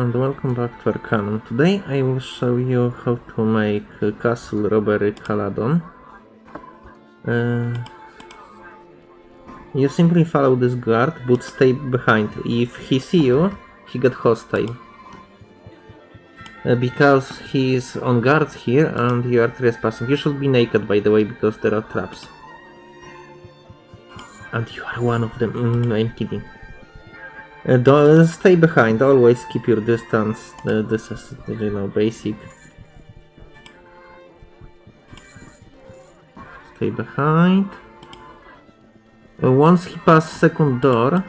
and welcome back to Arcanum. Today I will show you how to make Castle Robbery Caladon. Uh, you simply follow this guard, but stay behind. If he see you, he get hostile. Uh, because he is on guard here and you are trespassing. You should be naked by the way because there are traps. And you are one of them. Mm, I'm kidding. Uh, don't stay behind. Always keep your distance. Uh, this is, you know, basic. Stay behind. Uh, once he pass second door.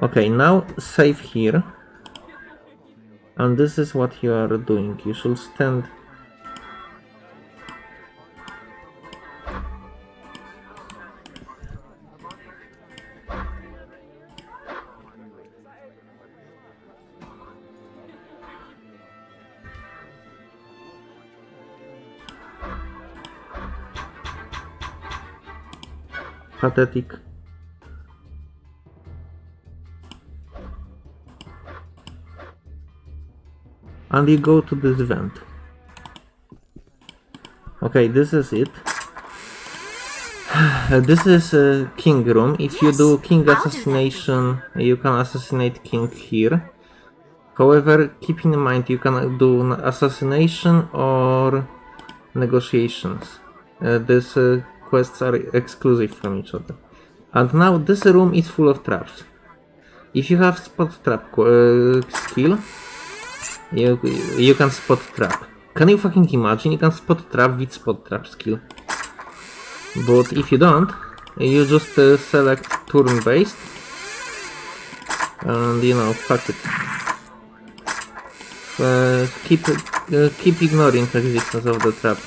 Okay, now save here. And this is what you are doing. You should stand pathetic. And you go to this vent. Okay, this is it. this is a king room. If you do king assassination, you can assassinate king here. However, keep in mind you can do assassination or negotiations. Uh, this uh, quests are exclusive from each other. And now this room is full of traps. If you have spot trap uh, skill, you, you can spot trap. Can you fucking imagine? You can spot trap with spot trap skill. But if you don't, you just uh, select turn based and you know, fuck it. Uh, keep uh, keep ignoring the existence of the trap.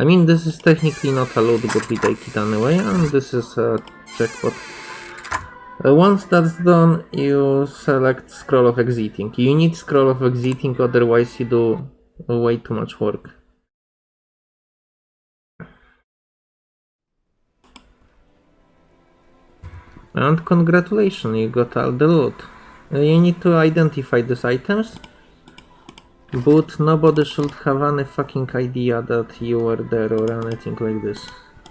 I mean, this is technically not a allowed, but we take it anyway, and this is a checkpot. Uh, once that's done, you select scroll of exiting. You need scroll of exiting, otherwise you do way too much work. And congratulations, you got all the loot. Uh, you need to identify these items but nobody should have any fucking idea that you were there or anything like this.